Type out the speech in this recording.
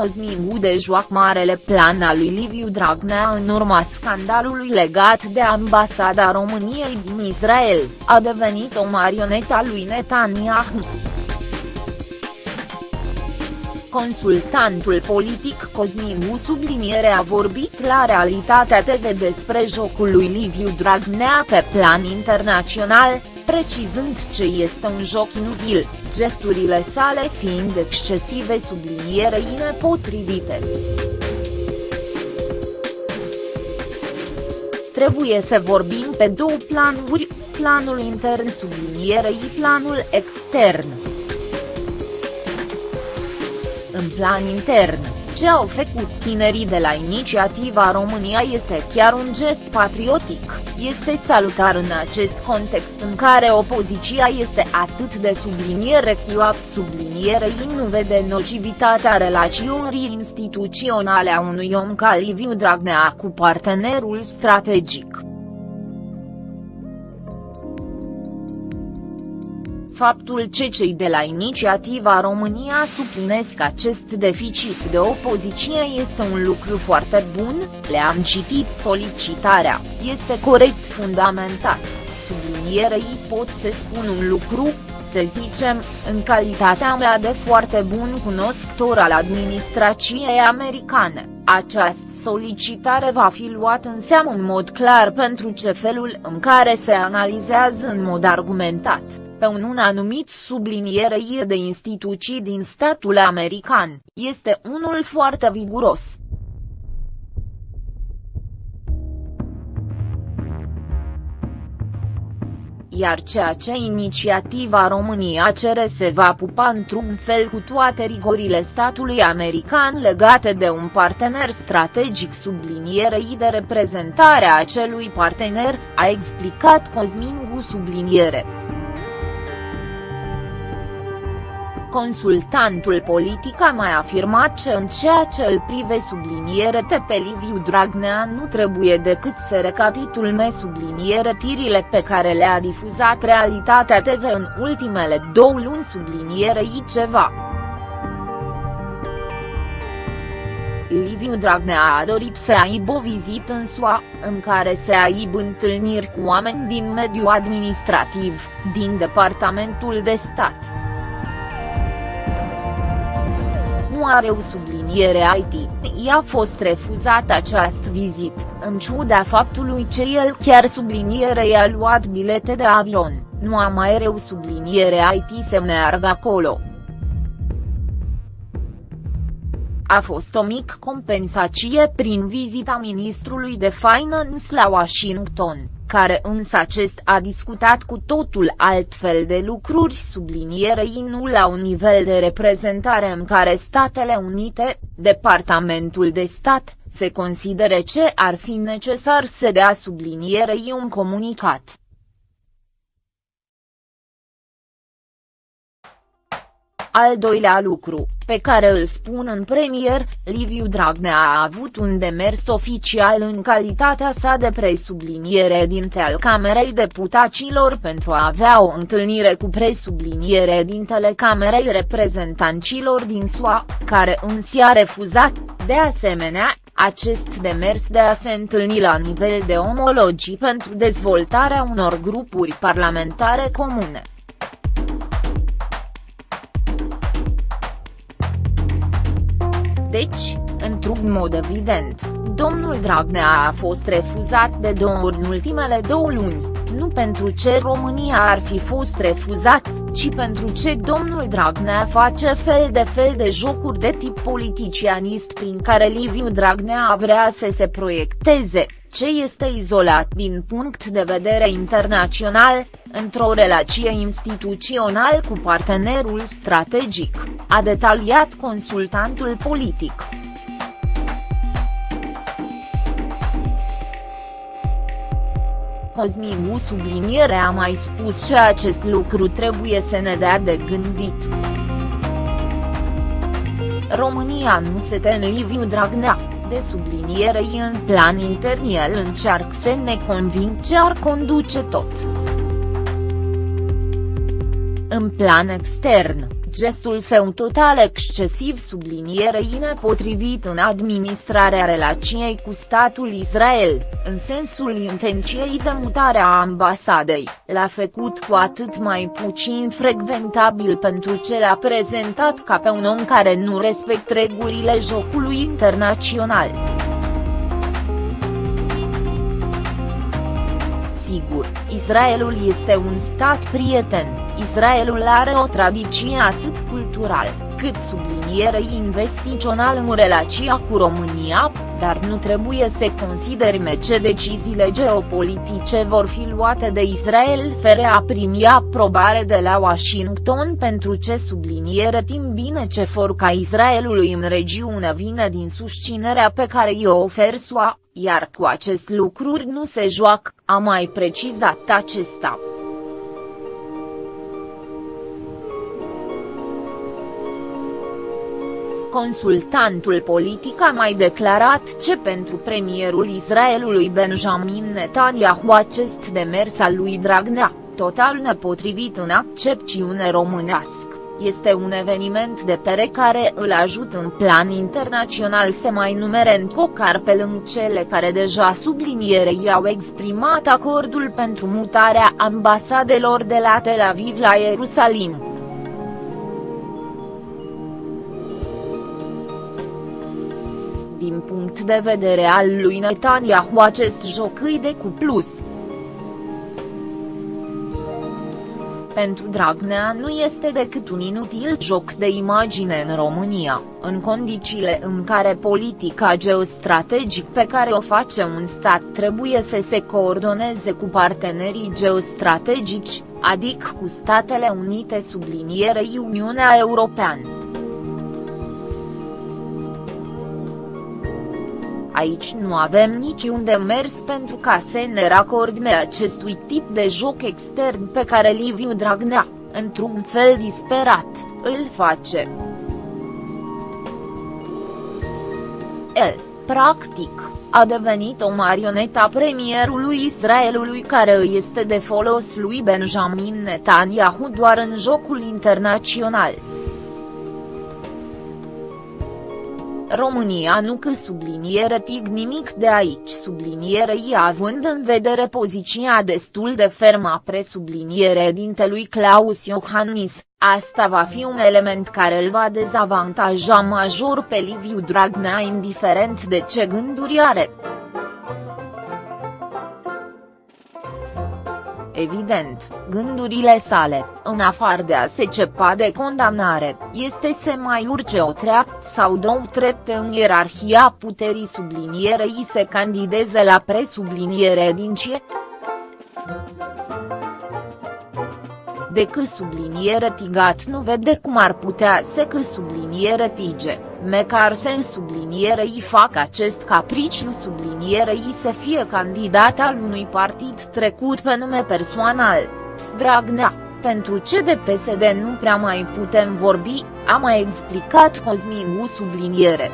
Cosmin Gudeș joacă marele plan al lui Liviu Dragnea în urma scandalului legat de ambasada României din Israel, a devenit o marionetă a lui Netanyahu. Consultantul politic Cosmin U subliniere a vorbit la Realitatea TV despre jocul lui Liviu Dragnea pe plan internațional, precizând ce este un joc inutil, gesturile sale fiind excesive sublinierei nepotrivite. Trebuie să vorbim pe două planuri, planul intern sublinierei planul extern. În plan intern, ce au făcut tinerii de la Inițiativa România este chiar un gest patriotic, este salutar în acest context în care opoziția este atât de subliniere chioap sublinierei nu vede nocivitatea relațiunii instituționale a unui om ca Liviu Dragnea cu partenerul strategic. Faptul ce cei de la Inițiativa România suplinesc acest deficit de opoziție este un lucru foarte bun, le-am citit solicitarea, este corect fundamentat, sublinierei pot să spun un lucru, să zicem, în calitatea mea de foarte bun cunoscător al administrației americane, această solicitare va fi luată în seamă în mod clar pentru ce felul în care se analizează în mod argumentat pe un, un anumit sublinierei de instituții din statul american, este unul foarte viguros. iar ceea ce inițiativa România cere se va pupa într-un fel cu toate rigorile statului american legate de un partener strategic sublinierei de reprezentare a acelui partener, a explicat Cosmin Gu subliniere. Consultantul politic a mai afirmat că în ceea ce îl prive subliniere pe Liviu Dragnea nu trebuie decât să recapitulme subliniere tirile pe care le-a difuzat Realitatea TV în ultimele două luni sublinierei ceva. Liviu Dragnea a dorit să aibă o vizită în SUA, în care să aibă întâlniri cu oameni din mediul administrativ, din Departamentul de Stat. Nu are o subliniere IT, i-a fost refuzat această vizit, în ciuda faptului că el chiar subliniere i-a luat bilete de avion, nu a mai reu subliniere IT să meargă acolo. A fost o mică compensație prin vizita ministrului de Finance la Washington care însă acest a discutat cu totul altfel de lucruri sublinierei nu la un nivel de reprezentare în care Statele Unite, Departamentul de Stat, se considere ce ar fi necesar să dea sublinierei un comunicat. Al doilea lucru, pe care îl spun în premier, Liviu Dragnea a avut un demers oficial în calitatea sa de presubliniere dinte al Camerei Deputaților pentru a avea o întâlnire cu presubliniere dintele Camerei Reprezentanților din SUA, care însă a refuzat, de asemenea, acest demers de a se întâlni la nivel de omologii pentru dezvoltarea unor grupuri parlamentare comune. Deci, într-un mod evident, domnul Dragnea a fost refuzat de două ori în ultimele două luni, nu pentru ce România ar fi fost refuzat, ci pentru ce domnul Dragnea face fel de fel de jocuri de tip politicianist prin care Liviu Dragnea vrea să se proiecteze, ce este izolat din punct de vedere internațional, într-o relație instituțională cu partenerul strategic, a detaliat consultantul politic. Cosmin subliniere a mai spus că acest lucru trebuie să ne dea de gândit. România nu se te Liviu Dragnea, de subliniere în plan intern el încearcă să ne conving ce ar conduce tot. În plan extern, gestul său total excesiv sublinierei nepotrivit în administrarea relației cu statul Israel, în sensul intenției de mutare a ambasadei, l-a făcut cu atât mai puțin frecventabil pentru ce l-a prezentat ca pe un om care nu respect regulile jocului internațional. Sigur, Israelul este un stat prieten, Israelul are o tradiție atât cultural, cât subliniere investițional în relația cu România, dar nu trebuie să considerăm ce deciziile geopolitice vor fi luate de Israel fără a primi aprobare de la Washington pentru ce subliniere timp bine ce ca Israelului în regiune vine din susținerea pe care i-o ofer SUA, iar cu acest lucruri nu se joacă, a mai precizat acesta. Consultantul politic a mai declarat ce pentru premierul Israelului Benjamin Netanyahu acest demers al lui Dragnea, total nepotrivit în accepțiune românească, este un eveniment de pere care îl ajută în plan internațional să mai numere în cocar pe lângă cele care deja sublinierei au exprimat acordul pentru mutarea ambasadelor de la Tel Aviv la Ierusalim. Din punct de vedere al lui Netanyahu acest joc îi de cu plus. Pentru Dragnea nu este decât un inutil joc de imagine în România, în condițiile în care politica geostrategic pe care o face un stat trebuie să se coordoneze cu partenerii geostrategici, adică cu Statele Unite sublinierei Uniunea Europeană. Aici nu avem niciun demers pentru ca să ne racordme acestui tip de joc extern pe care Liviu Dragnea, într-un fel disperat, îl face. El, practic, a devenit o marionetă a premierului Israelului care îi este de folos lui Benjamin Netanyahu doar în jocul internațional. România nu că subliniere tig nimic de aici sublinierei având în vedere poziția destul de fermă a presubliniere dintelui Claus Iohannis, asta va fi un element care îl va dezavantaja major pe Liviu Dragnea indiferent de ce gânduri are. Evident, gândurile sale, în afară de a se cepa de condamnare, este să mai urce o treaptă sau două trepte în ierarhia puterii sublinierei să candideze la presubliniere din ce decât subliniere tigat nu vede cum ar putea să că subliniere tige, mecar să în subliniere îi fac acest capriciu subliniere îi să fie candidat al unui partid trecut pe nume personal, Stragnea, pentru ce de PSD nu prea mai putem vorbi, a mai explicat Cosmin U subliniere.